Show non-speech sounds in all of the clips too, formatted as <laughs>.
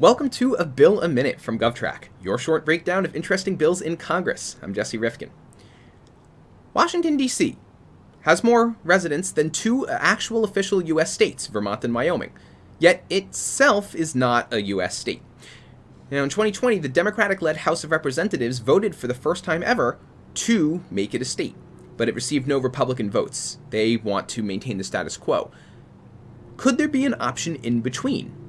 Welcome to A Bill a Minute from GovTrack, your short breakdown of interesting bills in Congress. I'm Jesse Rifkin. Washington, D.C. has more residents than two actual official U.S. states, Vermont and Wyoming, yet itself is not a U.S. state. Now, in 2020, the Democratic led House of Representatives voted for the first time ever to make it a state, but it received no Republican votes. They want to maintain the status quo. Could there be an option in between?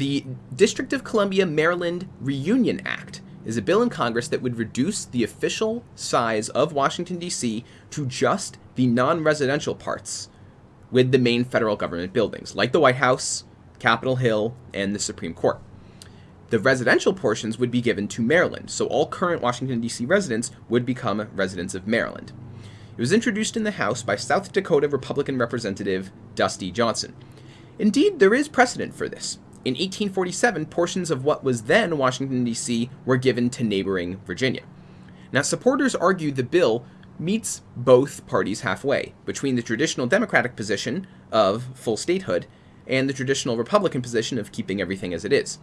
The District of Columbia Maryland Reunion Act is a bill in Congress that would reduce the official size of Washington, D.C. to just the non residential parts with the main federal government buildings, like the White House, Capitol Hill, and the Supreme Court. The residential portions would be given to Maryland, so all current Washington, D.C. residents would become residents of Maryland. It was introduced in the House by South Dakota Republican Representative Dusty Johnson. Indeed, there is precedent for this. In 1847, portions of what was then Washington, D.C. were given to neighboring Virginia. Now, supporters argue the bill meets both parties halfway, between the traditional Democratic position of full statehood and the traditional Republican position of keeping everything as it is.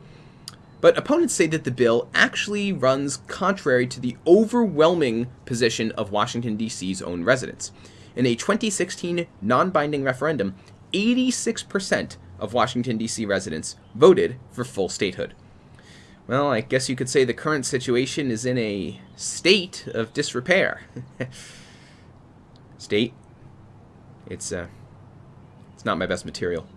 But opponents say that the bill actually runs contrary to the overwhelming position of Washington, D.C.'s own residents. In a 2016 non binding referendum, 86% of Washington, D.C. residents voted for full statehood. Well, I guess you could say the current situation is in a state of disrepair. <laughs> state, it's uh, it's not my best material.